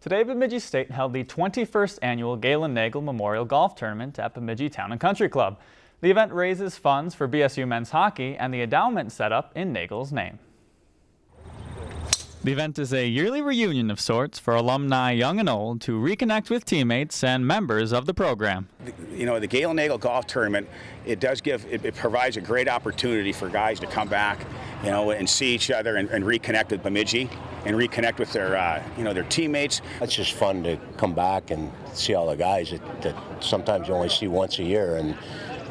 Today, Bemidji State held the 21st annual Galen Nagel Memorial Golf Tournament at Bemidji Town and Country Club. The event raises funds for BSU men's hockey and the endowment set up in Nagel's name. The event is a yearly reunion of sorts for alumni young and old to reconnect with teammates and members of the program. You know, the Galen Nagel Golf Tournament, it does give, it, it, provides a great opportunity for guys to come back, you know, and see each other and, and reconnect with Bemidji and reconnect with their, uh, you know, their teammates. It's just fun to come back and see all the guys that, that sometimes you only see once a year, and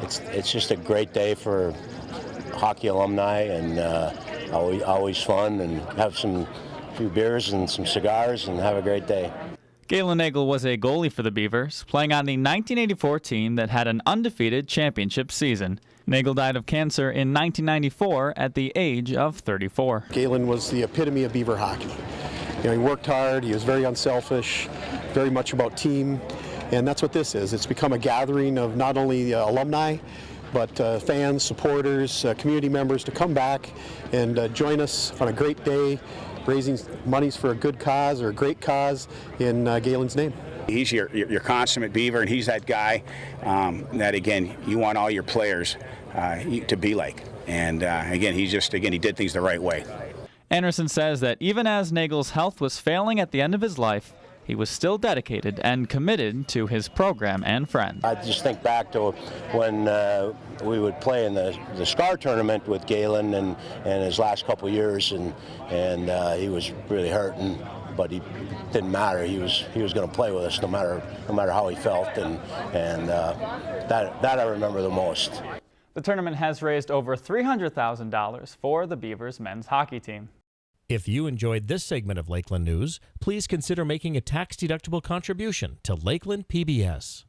it's it's just a great day for hockey alumni and uh, always always fun and have some few beers and some cigars and have a great day. Galen Nagel was a goalie for the Beavers, playing on the 1984 team that had an undefeated championship season. Nagel died of cancer in 1994 at the age of 34. Galen was the epitome of Beaver hockey. You know, he worked hard, he was very unselfish, very much about team, and that's what this is. It's become a gathering of not only alumni, but uh, fans, supporters, uh, community members to come back and uh, join us on a great day raising monies for a good cause or a great cause in uh, Galen's name. He's your, your, your, consummate beaver, and he's that guy um, that, again, you want all your players uh, to be like. And uh, again, he just, again, he did things the right way. Anderson says that even as Nagel's health was failing at the end of his life, he was still dedicated and committed to his program and friends. I just think back to when uh, we would play in the, the SCAR tournament with Galen and, and his last couple years, and, and uh, he was really hurting, but he didn't matter. He was he was going to play with us no matter no matter how he felt, and and uh, that that I remember the most. The tournament has raised over $300,000 for the Beavers men's hockey team. If you enjoyed this segment of Lakeland News, please consider making a tax-deductible contribution to Lakeland PBS.